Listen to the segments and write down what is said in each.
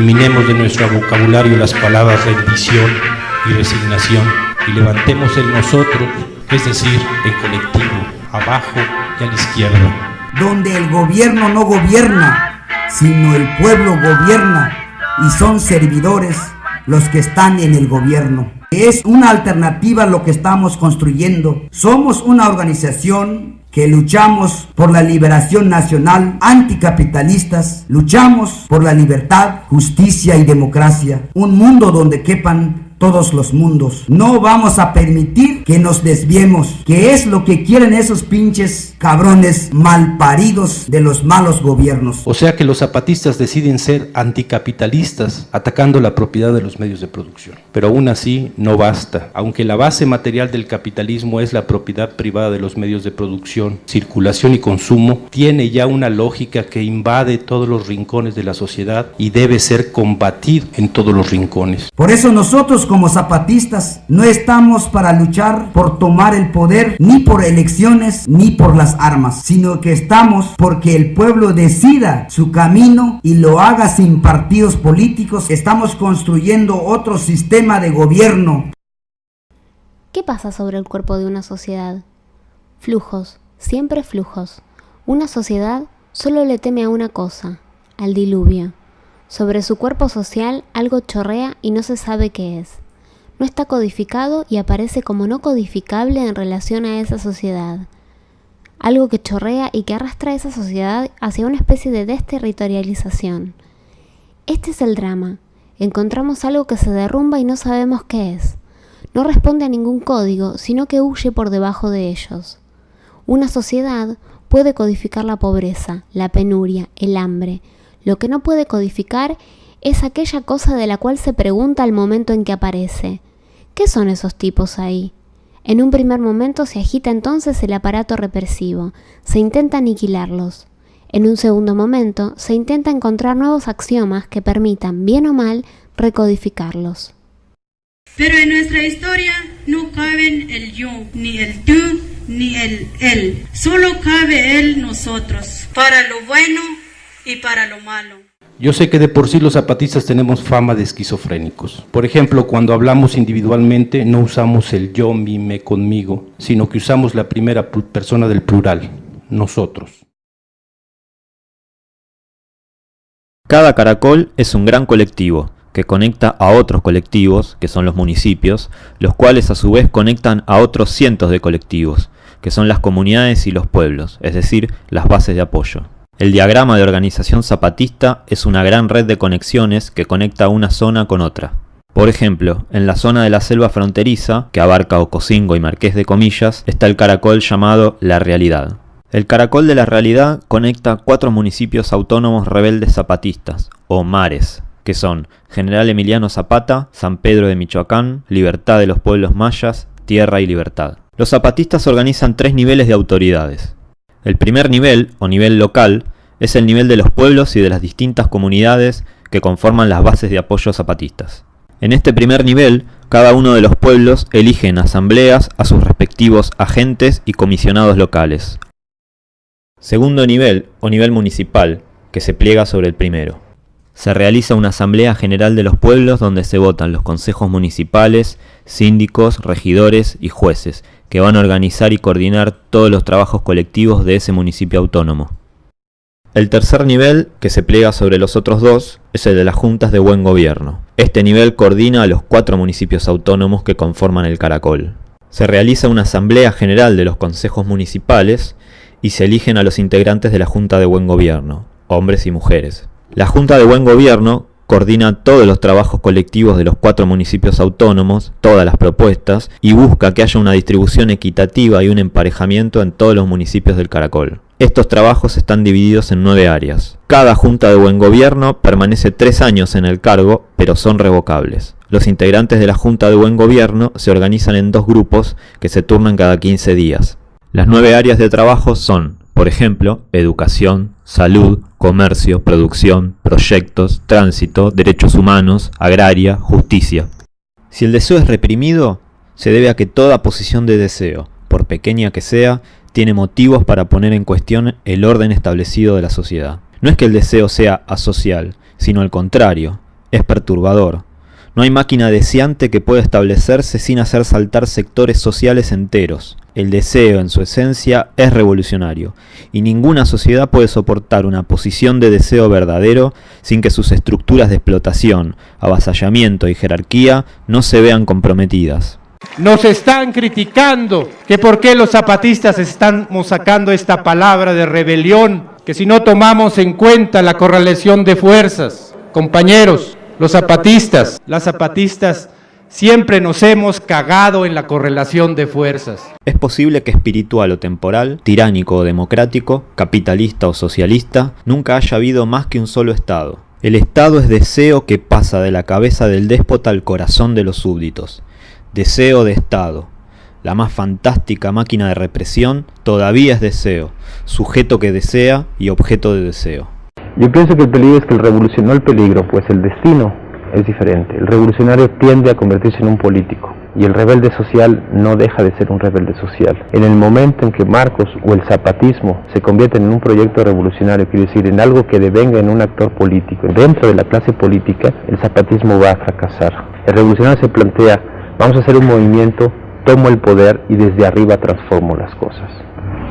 Eliminemos de nuestro vocabulario las palabras rendición y resignación y levantemos el nosotros, es decir, en colectivo, abajo y a la izquierda. Donde el gobierno no gobierna, sino el pueblo gobierna y son servidores los que están en el gobierno. Es una alternativa lo que estamos construyendo. Somos una organización que luchamos por la liberación nacional, anticapitalistas, luchamos por la libertad, justicia y democracia, un mundo donde quepan todos los mundos. No vamos a permitir que nos desviemos, que es lo que quieren esos pinches cabrones malparidos de los malos gobiernos. O sea que los zapatistas deciden ser anticapitalistas, atacando la propiedad de los medios de producción. Pero aún así no basta. Aunque la base material del capitalismo es la propiedad privada de los medios de producción, circulación y consumo, tiene ya una lógica que invade todos los rincones de la sociedad y debe ser combatido en todos los rincones. Por eso nosotros como zapatistas no estamos para luchar por tomar el poder ni por elecciones ni por las armas, sino que estamos porque el pueblo decida su camino y lo haga sin partidos políticos. Estamos construyendo otro sistema de gobierno. ¿Qué pasa sobre el cuerpo de una sociedad? Flujos, siempre flujos. Una sociedad solo le teme a una cosa, al diluvio. Sobre su cuerpo social algo chorrea y no se sabe qué es. No está codificado y aparece como no codificable en relación a esa sociedad. Algo que chorrea y que arrastra a esa sociedad hacia una especie de desterritorialización. Este es el drama. Encontramos algo que se derrumba y no sabemos qué es. No responde a ningún código, sino que huye por debajo de ellos. Una sociedad puede codificar la pobreza, la penuria, el hambre, lo que no puede codificar es aquella cosa de la cual se pregunta al momento en que aparece. ¿Qué son esos tipos ahí? En un primer momento se agita entonces el aparato represivo, se intenta aniquilarlos. En un segundo momento se intenta encontrar nuevos axiomas que permitan, bien o mal, recodificarlos. Pero en nuestra historia no caben el yo, ni el tú, ni el él. Solo cabe el nosotros, para lo bueno y para lo malo. Yo sé que de por sí los zapatistas tenemos fama de esquizofrénicos. Por ejemplo, cuando hablamos individualmente no usamos el yo, mi, me, conmigo, sino que usamos la primera persona del plural, nosotros. Cada caracol es un gran colectivo que conecta a otros colectivos, que son los municipios, los cuales a su vez conectan a otros cientos de colectivos, que son las comunidades y los pueblos, es decir, las bases de apoyo. El diagrama de organización zapatista es una gran red de conexiones que conecta una zona con otra. Por ejemplo, en la zona de la selva fronteriza, que abarca Ocosingo y Marqués de Comillas, está el caracol llamado La Realidad. El caracol de la realidad conecta cuatro municipios autónomos rebeldes zapatistas, o mares, que son General Emiliano Zapata, San Pedro de Michoacán, Libertad de los Pueblos Mayas, Tierra y Libertad. Los zapatistas organizan tres niveles de autoridades. El primer nivel, o nivel local, es el nivel de los pueblos y de las distintas comunidades que conforman las bases de apoyo zapatistas. En este primer nivel, cada uno de los pueblos elige en asambleas a sus respectivos agentes y comisionados locales. Segundo nivel, o nivel municipal, que se pliega sobre el primero. Se realiza una asamblea general de los pueblos donde se votan los consejos municipales, síndicos, regidores y jueces, que van a organizar y coordinar todos los trabajos colectivos de ese municipio autónomo. El tercer nivel, que se pliega sobre los otros dos, es el de las juntas de buen gobierno. Este nivel coordina a los cuatro municipios autónomos que conforman el Caracol. Se realiza una asamblea general de los consejos municipales y se eligen a los integrantes de la Junta de Buen Gobierno, hombres y mujeres. La Junta de Buen Gobierno coordina todos los trabajos colectivos de los cuatro municipios autónomos, todas las propuestas, y busca que haya una distribución equitativa y un emparejamiento en todos los municipios del Caracol. Estos trabajos están divididos en nueve áreas. Cada Junta de Buen Gobierno permanece tres años en el cargo, pero son revocables. Los integrantes de la Junta de Buen Gobierno se organizan en dos grupos que se turnan cada 15 días. Las nueve áreas de trabajo son por ejemplo, educación, salud, comercio, producción, proyectos, tránsito, derechos humanos, agraria, justicia. Si el deseo es reprimido, se debe a que toda posición de deseo, por pequeña que sea, tiene motivos para poner en cuestión el orden establecido de la sociedad. No es que el deseo sea asocial, sino al contrario, es perturbador. No hay máquina deseante que pueda establecerse sin hacer saltar sectores sociales enteros. El deseo, en su esencia, es revolucionario, y ninguna sociedad puede soportar una posición de deseo verdadero sin que sus estructuras de explotación, avasallamiento y jerarquía no se vean comprometidas. Nos están criticando que por qué los zapatistas estamos sacando esta palabra de rebelión, que si no tomamos en cuenta la correlación de fuerzas. Compañeros, los zapatistas, las zapatistas Siempre nos hemos cagado en la correlación de fuerzas. Es posible que espiritual o temporal, tiránico o democrático, capitalista o socialista, nunca haya habido más que un solo Estado. El Estado es deseo que pasa de la cabeza del déspota al corazón de los súbditos. Deseo de Estado. La más fantástica máquina de represión todavía es deseo, sujeto que desea y objeto de deseo. Yo pienso que el peligro es que el revolución, no el peligro, pues el destino es diferente. El revolucionario tiende a convertirse en un político y el rebelde social no deja de ser un rebelde social. En el momento en que Marcos o el zapatismo se convierten en un proyecto revolucionario, quiere decir, en algo que devenga en un actor político, dentro de la clase política, el zapatismo va a fracasar. El revolucionario se plantea, vamos a hacer un movimiento, tomo el poder y desde arriba transformo las cosas.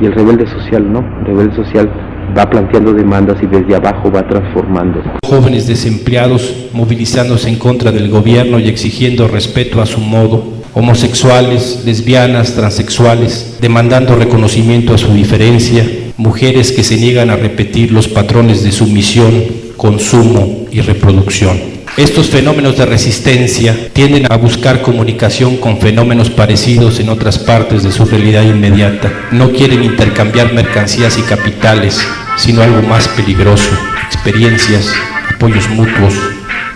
Y el rebelde social no, el rebelde social va planteando demandas y desde abajo va transformando. Jóvenes desempleados movilizándose en contra del gobierno y exigiendo respeto a su modo, homosexuales, lesbianas, transexuales, demandando reconocimiento a su diferencia, mujeres que se niegan a repetir los patrones de sumisión, consumo y reproducción. Estos fenómenos de resistencia tienden a buscar comunicación con fenómenos parecidos en otras partes de su realidad inmediata. No quieren intercambiar mercancías y capitales, sino algo más peligroso, experiencias, apoyos mutuos,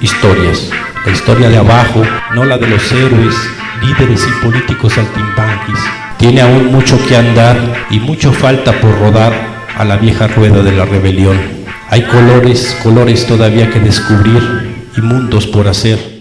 historias. La historia de abajo, no la de los héroes, líderes y políticos altimbanquis. Tiene aún mucho que andar y mucho falta por rodar a la vieja rueda de la rebelión. Hay colores, colores todavía que descubrir y mundos por hacer.